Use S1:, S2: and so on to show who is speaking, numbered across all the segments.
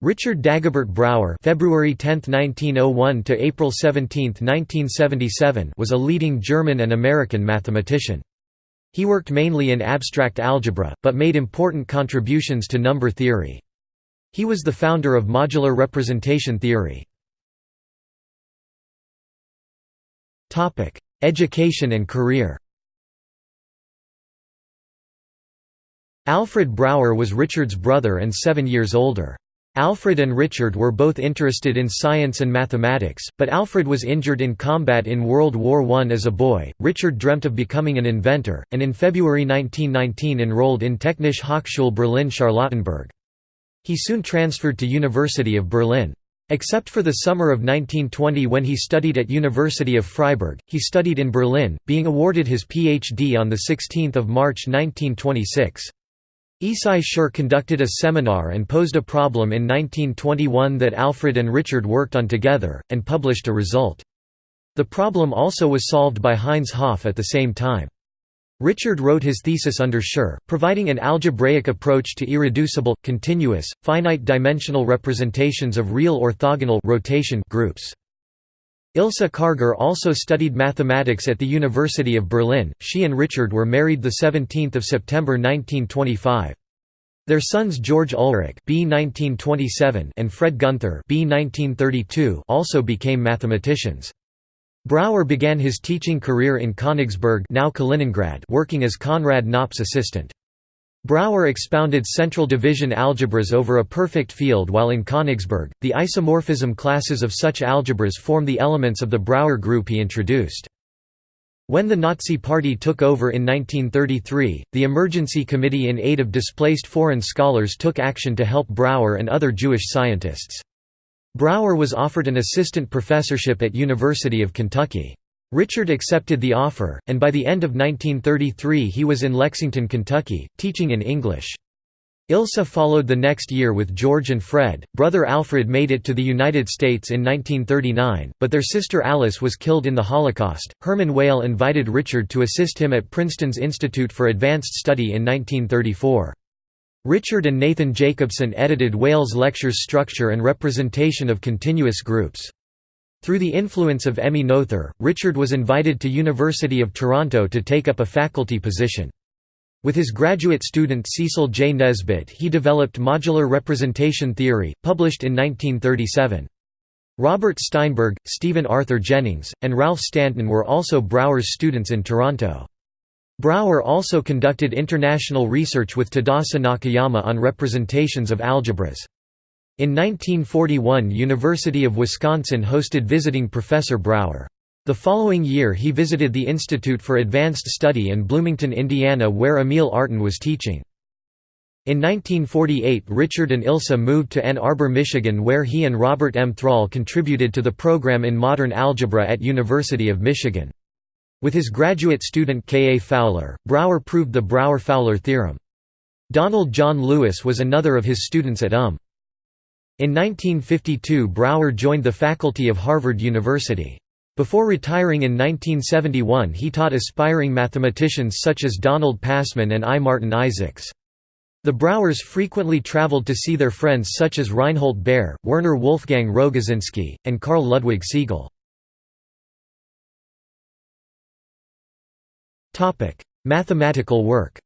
S1: Richard Dagobert Brauer (February 10, 1901 to April 17, 1977) was a leading German and American mathematician. He worked mainly in abstract algebra, but made important contributions to number theory. He was the founder of modular representation theory. Topic: Education and career. Alfred Brauer was Richard's brother and 7 years older. Alfred and Richard were both interested in science and mathematics, but Alfred was injured in combat in World War I as a boy. Richard dreamt of becoming an inventor, and in February 1919 enrolled in Technische Hochschule Berlin-Charlottenburg. He soon transferred to University of Berlin. Except for the summer of 1920 when he studied at University of Freiburg, he studied in Berlin, being awarded his Ph.D. on 16 March 1926. Issai Schur conducted a seminar and posed a problem in 1921 that Alfred and Richard worked on together, and published a result. The problem also was solved by Heinz Hopf at the same time. Richard wrote his thesis under Schur, providing an algebraic approach to irreducible, continuous, finite-dimensional representations of real orthogonal rotation groups. Ilse Karger also studied mathematics at the University of Berlin. She and Richard were married the 17th of September 1925. Their sons George Ulrich B 1927 and Fred Gunther B 1932 also became mathematicians. Brauer began his teaching career in Königsberg now Kaliningrad working as Konrad Knopp's assistant. Brauer expounded central division algebras over a perfect field while in Königsberg. The isomorphism classes of such algebras form the elements of the Brauer group he introduced. When the Nazi Party took over in 1933, the Emergency Committee in Aid of Displaced Foreign Scholars took action to help Brauer and other Jewish scientists. Brauer was offered an assistant professorship at University of Kentucky. Richard accepted the offer, and by the end of 1933 he was in Lexington, Kentucky, teaching in English. Ilse followed the next year with George and Fred. Brother Alfred made it to the United States in 1939, but their sister Alice was killed in the Holocaust. Hermann Weyl invited Richard to assist him at Princeton's Institute for Advanced Study in 1934. Richard and Nathan Jacobson edited Weyl's lectures Structure and Representation of Continuous Groups. Through the influence of Emmy Noether, Richard was invited to University of Toronto to take up a faculty position. With his graduate student Cecil J. Nesbitt he developed modular representation theory, published in 1937. Robert Steinberg, Stephen Arthur Jennings, and Ralph Stanton were also Brauer's students in Toronto. Brauer also conducted international research with Tadasi Nakayama on representations of algebras. In 1941 University of Wisconsin hosted visiting Professor Brauer. The following year he visited the Institute for Advanced Study in Bloomington, Indiana where Emil Artin was teaching. In 1948 Richard and Ilse moved to Ann Arbor, Michigan where he and Robert M. Thrall contributed to the program in modern algebra at University of Michigan. With his graduate student K. A. Fowler, Brauer proved the Brauer-Fowler theorem. Donald John Lewis was another of his students at UM. In 1952 Brauer joined the faculty of Harvard University. Before retiring in 1971 he taught aspiring mathematicians such as Donald Passman and I. Martin Isaacs. The Brauers frequently traveled to see their friends such as Reinhold Baer, Werner Wolfgang Rogosinski, and Carl Ludwig Siegel. Mathematical work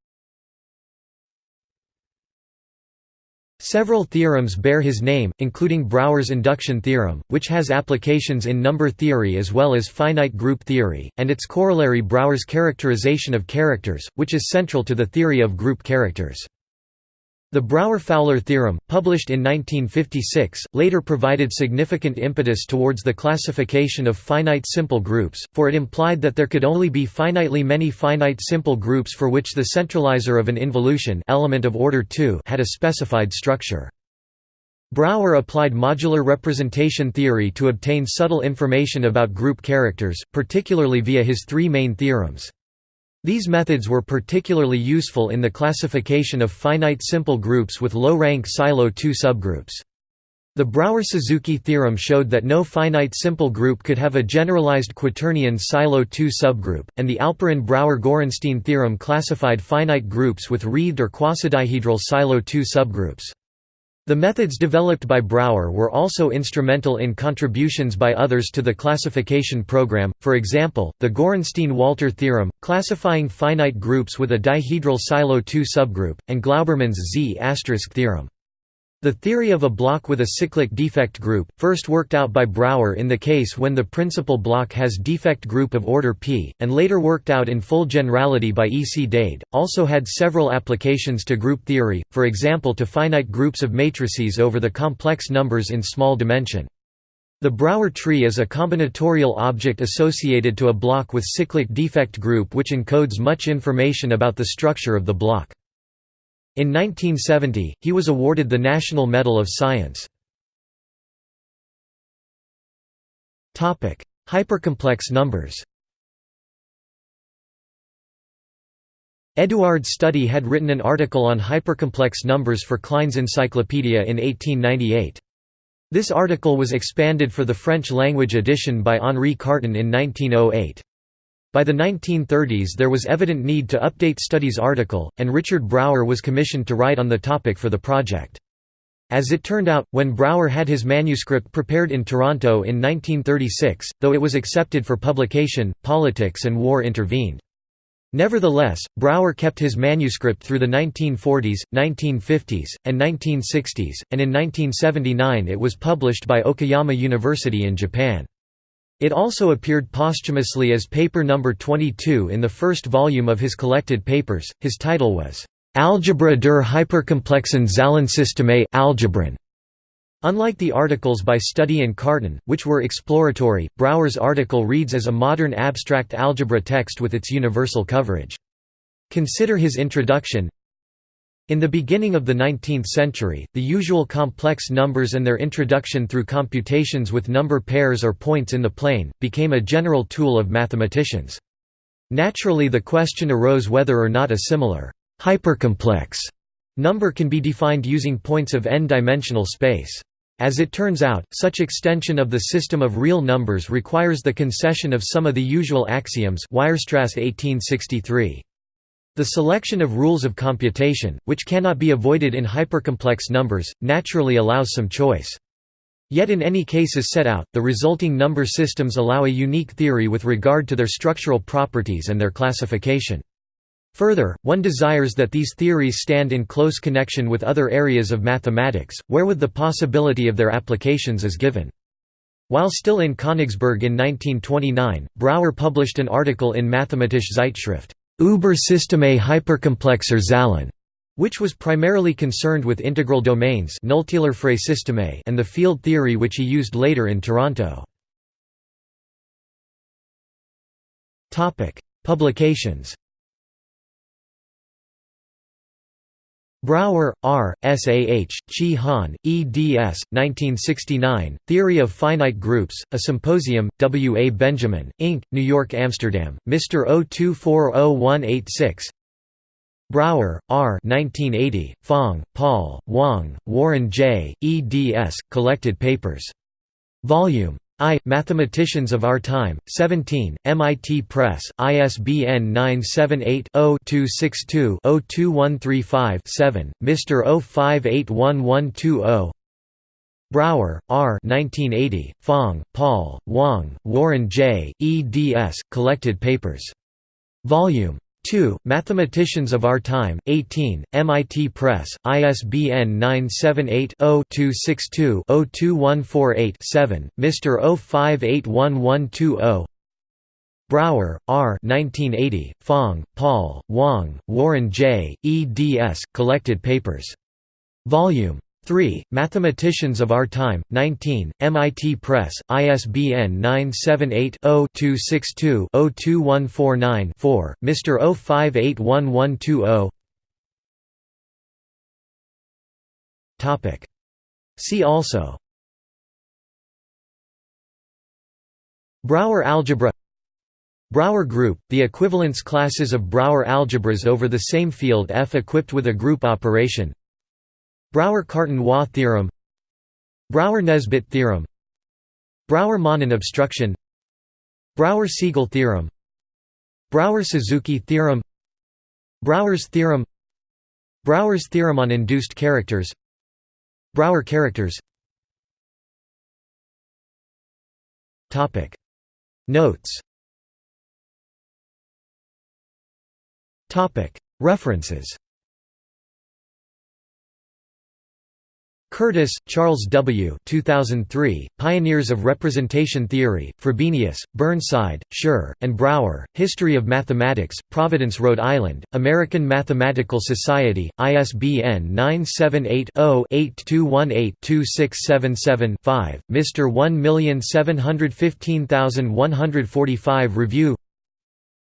S1: Several theorems bear his name, including Brauer's induction theorem, which has applications in number theory as well as finite group theory, and its corollary Brauer's characterization of characters, which is central to the theory of group characters. The Brauer–Fowler theorem, published in 1956, later provided significant impetus towards the classification of finite simple groups, for it implied that there could only be finitely many finite simple groups for which the centralizer of an involution element of order 2 had a specified structure. Brauer applied modular representation theory to obtain subtle information about group characters, particularly via his three main theorems. These methods were particularly useful in the classification of finite simple groups with low-rank Sylow 2 subgroups. The Brauer–Suzuki theorem showed that no finite simple group could have a generalized quaternion Sylow 2 subgroup, and the Alperin–Brauer–Gorenstein theorem classified finite groups with wreathed or quasidihedral Sylow 2 subgroups. The methods developed by Brauer were also instrumental in contributions by others to the classification program, for example, the Gorenstein–Walter theorem, classifying finite groups with a dihedral Sylow 2 subgroup, and Glauberman's Z** theorem. The theory of a block with a cyclic defect group, first worked out by Brauer in the case when the principal block has defect group of order p, and later worked out in full generality by E. C. Dade, also had several applications to group theory, for example to finite groups of matrices over the complex numbers in small dimension. The Brauer tree is a combinatorial object associated to a block with cyclic defect group which encodes much information about the structure of the block. In 1970, he was awarded the National Medal of Science. Hypercomplex numbers Édouard Study had written an article on hypercomplex numbers for Klein's Encyclopedia in 1898. This article was expanded for the French-language edition by Henri Cartan in 1908. By the 1930s there was evident need to update Study's article, and Richard Brauer was commissioned to write on the topic for the project. As it turned out, when Brauer had his manuscript prepared in Toronto in 1936, though it was accepted for publication, politics and war intervened. Nevertheless, Brauer kept his manuscript through the 1940s, 1950s, and 1960s, and in 1979 it was published by Okayama University in Japan. It also appeared posthumously as paper number 22 in the first volume of his collected papers. His title was Algebra der hyperkomplexen Zahlensysteme Algebren. Unlike the articles by Study and Cartan, which were exploratory, Brauer's article reads as a modern abstract algebra text with its universal coverage. Consider his introduction in the beginning of the 19th century, the usual complex numbers and their introduction through computations with number pairs or points in the plane, became a general tool of mathematicians. Naturally the question arose whether or not a similar hypercomplex number can be defined using points of n-dimensional space. As it turns out, such extension of the system of real numbers requires the concession of some of the usual axioms Weierstrass 1863. The selection of rules of computation, which cannot be avoided in hypercomplex numbers, naturally allows some choice. Yet in any cases set out, the resulting number systems allow a unique theory with regard to their structural properties and their classification. Further, one desires that these theories stand in close connection with other areas of mathematics, wherewith the possibility of their applications is given. While still in Königsberg in 1929, Brauer published an article in Mathematische Zeitschrift Über Systeme hyperkomplexer Zahlen, which was primarily concerned with integral domains and the field theory which he used later in Toronto. Publications Brauer, R., S. A. H., Chi Han, eds. 1969, Theory of Finite Groups, A Symposium, W. A. Benjamin, Inc., New York Amsterdam, Mr. 0240186 Brauer, R. 1980, Fong, Paul, Wang, Warren J., eds. Collected Papers. Volume I. Mathematicians of Our Time, 17, MIT Press, ISBN 978-0-262-02135-7, Mr. 0581120 Brauer, R. 1980, Fong, Paul, Wang, Warren J., eds. Collected Papers. Volume 2. Mathematicians of Our Time, 18, MIT Press, ISBN 978-0-262-02148-7, Mr. 0581120 Brauer, R. 1980, Fong, Paul, Wang, Warren J., eds. Collected Papers. Volume 3. Mathematicians of Our Time, 19, MIT Press, ISBN 978-0-262-02149-4, Mr. 05811120 See also Brauer algebra Brauer group, the equivalence classes of Brauer algebras over the same field F equipped with a group operation Brauer-Cartan-Waugh theorem Brauer-Nesbitt theorem Brauer-Manin obstruction Brauer-Siegel theorem Brauer-Suzuki theorem Brauer's theorem Brauer's theorem on induced characters Brauer characters. Notes. References Curtis, Charles W. 2003, Pioneers of Representation Theory, Frobenius, Burnside, Schur, and Brauer, History of Mathematics, Providence, Rhode Island, American Mathematical Society, ISBN 978-0-8218-2677-5, Mr. 1715145 Review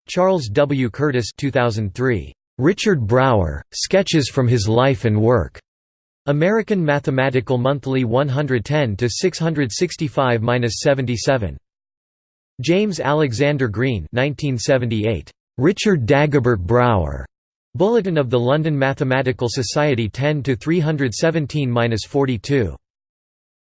S1: Charles W. Curtis 2003, "'Richard Brauer, Sketches from His Life and Work' American Mathematical Monthly 110 to 665-77. James Alexander Green 1978. Richard Dagobert Brauer. Bulletin of the London Mathematical Society 10 to 317-42.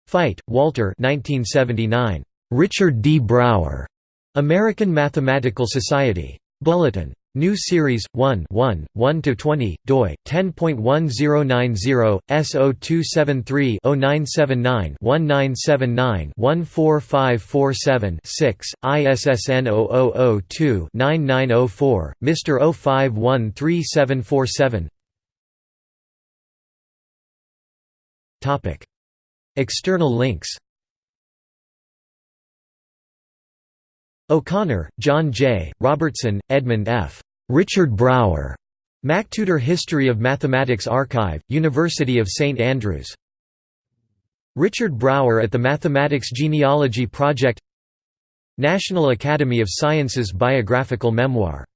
S1: Feit, Walter 1979. Richard D. Brauer. American Mathematical Society. Bulletin. New Series 1 1 1 to 20 doi 10.1090 S0273 0979 1979 14547 6 ISSN 0002 9904 Mr 05134747 Topic. External links O'Connor, John J., Robertson, Edmund F. Richard Brauer. MacTutor History of Mathematics Archive, University of St Andrews. Richard Brauer at the Mathematics Genealogy Project National Academy of Sciences Biographical Memoir